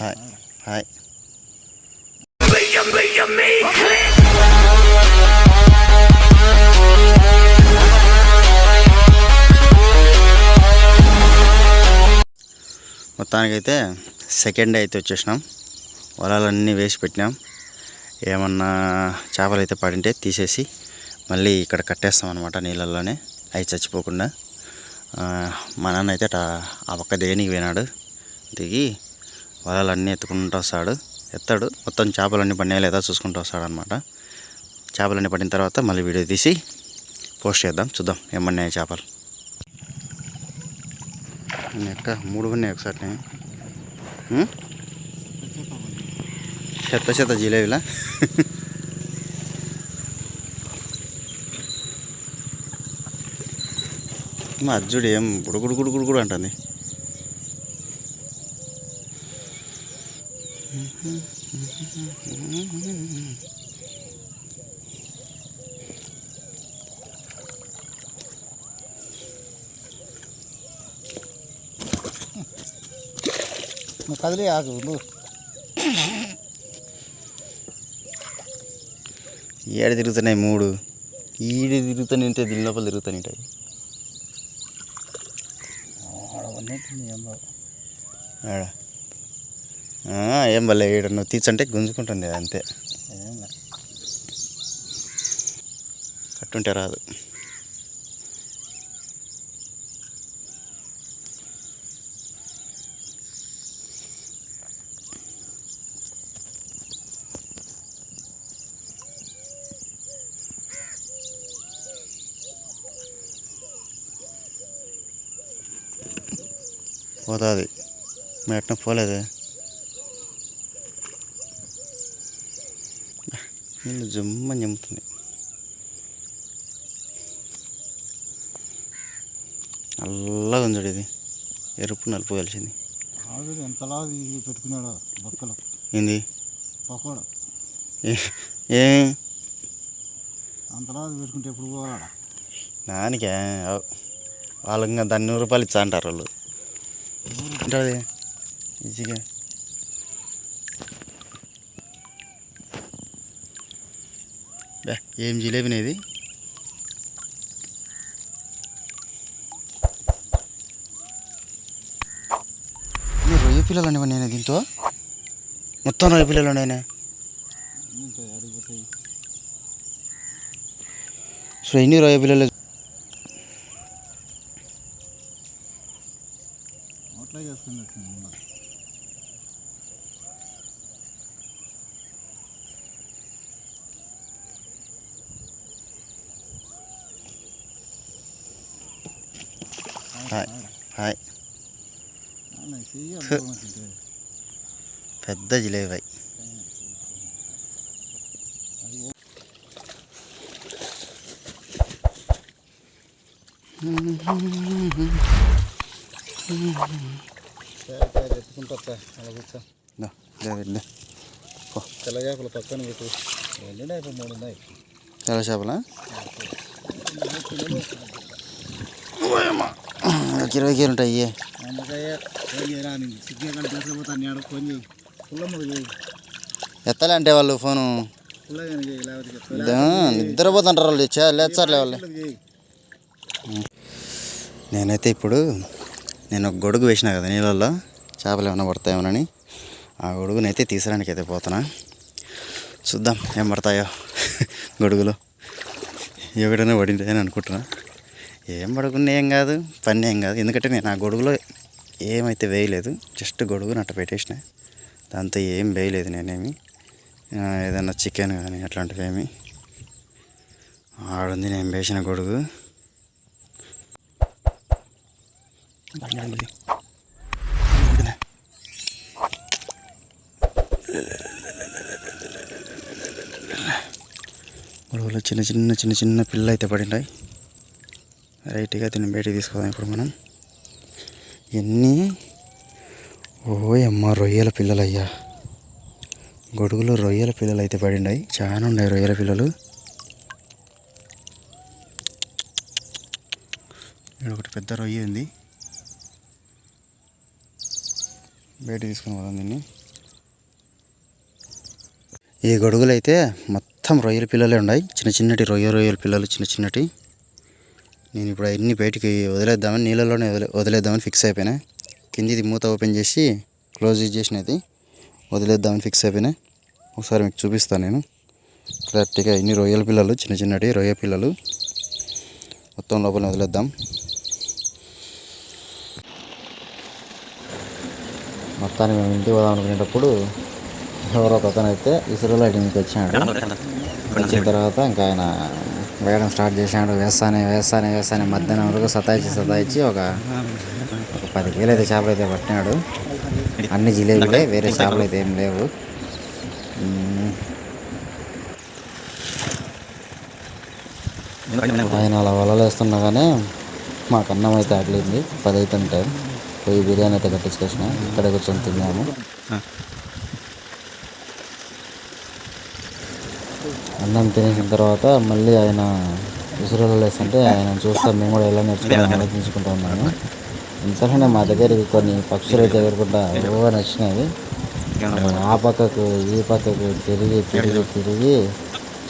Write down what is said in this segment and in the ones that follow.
Hi hi మొత్తానికైతే second day అయితే వచ్చేసినాం. వలాలన్నీ వేసి పెట్టినాం. ఏమన్నా చేపలు అయితే పడింటే తీసేసి మళ్ళీ ఇక్కడ కట్టేస్తాం అనమాట నీళ్ళల్లోనే. అవి చచ్చిపోకుండా. మా నాన్న అయితే అట ఆ పక్క దేనికి పోయినాడు. దిగి వలలన్నీ ఎత్తుకుంటూ వస్తాడు. ఎత్తాడు. మొత్తం చేపలన్నీ పడినాయా లేదా చూసుకుంటూ వస్తాడు అనమాట చేపలన్నీ పడిన తర్వాత మళ్ళీ వీడియో తీసి పోస్ట్ చేద్దాం. చూద్దాం ఏమన్నాయి చేపలు. ఎక్క మూడు ఉన్నాయి ఒకసారి చెత్త చెత్త జిలేబీలా? మా అజ్జుడు ఏం గుడుగుడు గుడుగుడు కూడా అంటుంది. కదిలే ఆకు నువ్వు. ఏడ తిరుగుతున్నాయి మూడు. ఈడ తిరుగుతానే ఉంటాయి దీని లోపల తిరుగుతానే ఉంటాయి ఆడ. ఏం భలే ఈడ నువ్వు తీర్చంటే గుంజుకుంటుంది అంతే. కట్టుంటే రాదు. పోతుంది. మేటన పోలేదే. నీళ్ళు జమ్మని చెమ్ముతుంది నల్లగా ఉంది ఇది. ఎరుపు నలుపు కలిసింది. ఎంతలా పెట్టుకున్నాడో బొక్కలు. ఏంది? పకోడా. ఏ- అంతలా పెట్టుకుంటే ఎప్పుడు పోవాలా నానికే అవ్. వాళ్ళు ఇంకా దాన్ని నూరు రూపాయలు ఇచ్చా అంటారు వాళ్ళు. ఉంటుంది ఈజీగా. ఏం జిలేబీనే ఇది. ఇన్ని రొయ్య పిల్లలు అనేవి నేను దీంతో? మొత్తం రొయ్య పిల్లలు ఉన్నాయినా సో ఎన్ని రొయ్య పిల్లలు? నోట్లో చేసుకున్నట్టు హాయ్ హాయ్ అలా చెయ్యి అనుకోమంటుంటే పెద్ద జిలేబీ సరే సరే ఎత్తుకుంటా అలా కూర్చో. తెల్ల చేపలు పక్కన పెట్టు వెళ్ళినా ఇప్పుడు మూడు ఉన్నాయి తెల్ల చేపలా ఒక ఇరవై కేలు ఉంటాయి. ఎత్తలే అంటే వాళ్ళు ఫోను. నిద్రపోతుంటారు వాళ్ళు. చే- లేచారులే వాళ్ళు. నేనైతే ఇప్పుడు నేను ఒక గొడుగు వేసిన కదా నీళ్ళల్లో. చేపలు ఏమైనా పడతాయేమోనని. ఆ గొడుగునైతే తీసడానికి అయితే పోతున్నా. చూద్దాం ఏం పడతాయో గొడుగులో. ఎవడైనా పడింది అని అనుకుంటున్నా. ఏం పడుకున్నా ఏం కాదు పని ఏం కాదు. ఎందుకంటే నేను ఆ గొడుగులో ఏమైతే వేయలేదు జస్ట్ గొడుగు నట్ట పెట్టేసిన. దాంతో ఏం వేయలేదు నేనేమి. ఏదైనా చికెన్ కానీ అట్లాంటివి ఏమి. ఆడుంది నేను వేసిన గొడుగు. గొడుగులో చిన్న చిన్న చిన్న చిన్న పిల్ల అయితే పడినాయి రైట్గా దీన్ని బయటికి తీసుకుందాం ఇప్పుడు మనం. ఎన్ని? ఓయమ్మ రొయ్యల పిల్లలయ్యా. గొడుగులో రొయ్యల పిల్లలు అయితే పడినాయి చాలా ఉన్నాయి రొయ్యల పిల్లలు. ఇక్కడ ఒకటి పెద్ద రొయ్య ఉంది. బయట తీసుకుని పోదాం దీన్ని. ఈ గొడుగులు అయితే మొత్తం రొయ్యల పిల్లలే ఉన్నాయి చిన్న చిన్నటి రొయ్య రొయ్యల పిల్లలు చిన్న చిన్నటి. నేను ఇప్పుడు అన్ని బయటికి వదిలేద్దామని నీళ్ళలోనే వదిలే వదిలేద్దామని ఫిక్స్ అయిపోయినా. కిందిది మూత ఓపెన్ చేసి క్లోజ్ చేసినది వదిలేద్దామని ఫిక్స్ అయిపోయినా. ఒకసారి మీకు చూపిస్తాను నేను. క్లారిటీగా ఇన్ని రొయ్యల పిల్లలు చిన్న చిన్నటి రొయ్య పిల్లలు. మొత్తం లోపల వదిలేద్దాం. మొత్తానికి మేము ఇంటికి పోదాం అనుకునేటప్పుడు ఎవరో ఒక అతను అయితే ఇసురులో వచ్చాడు. వచ్చిన తర్వాత ఇంకా ఆయన వేయడం స్టార్ట్ చేశాడు. వేస్తానే వేస్తానే వేస్తానే మధ్యాహ్నం వరకు సతాయించి సతాయించి ఒక ఒక పది వేలు అయితే చేపలు అయితే పట్టినాడు. అన్ని జిలేబీలే వేరే చేపలు అయితే ఏం లేవు. ఆయన అలా వలలు వేస్తున్నా కానీ మాకు అన్నం అయితే ఆగలేదు పది అవుతుంటే పోయి బిర్యానీ అయితే కట్టించుకొచ్చిన. ఇక్కడే కూర్చొని తిన్నాము. అన్నం తినేసిన తర్వాత మళ్ళీ ఆయన విసురులో వేస్తుంటే ఆయన చూస్తే మేము కూడా ఎలా నేర్చుకోవాలని ఆలోచించుకుంటూ ఉన్నాము ఇంతలోనే మా దగ్గరికి కొన్ని పక్షులు అయితే ఎగురుకుంటా ఓ నచ్చినాయి ఆ పక్కకు ఈ పక్కకు తిరిగి తిరిగి తిరిగి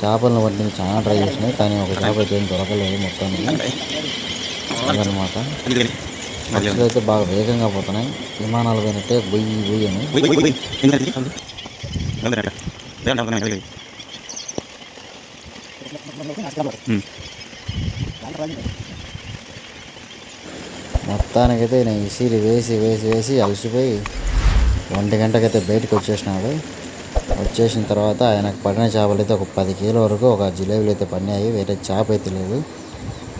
చేపలను పట్టి చాలా ట్రై చేసినాయి. కానీ ఒక చేప అయితే ఏం దొరకలేదు మొత్తానికి అదనమాట. పక్షులు అయితే బాగా వేగంగా పోతున్నాయి. విమానాలు పోయినట్టే బొయ్యి బొయ్యి అని. మొత్తానికైతే నేను ఇసిరి వేసి వేసి వేసి అలసిపోయి ఒంటి గంటకైతే బయటకు వచ్చేసినాడు. వచ్చేసిన తర్వాత ఆయనకు పడిన చేపలు అయితే ఒక పది కిలో వరకు ఒక జిలేబీలు అయితే పడినాయి. వేరే చేప అయితే లేదు.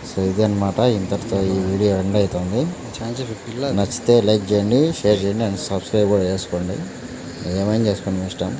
సో ఇది అనమాట ఇంతటితో ఈ వీడియో ఎండ్ అవుతుంది నచ్చితే లైక్ చేయండి షేర్ చేయండి అండ్ సబ్స్క్రైబ్ కూడా చేసుకోండి. ఏమైనా చేసుకోండి మీ ఇష్టం.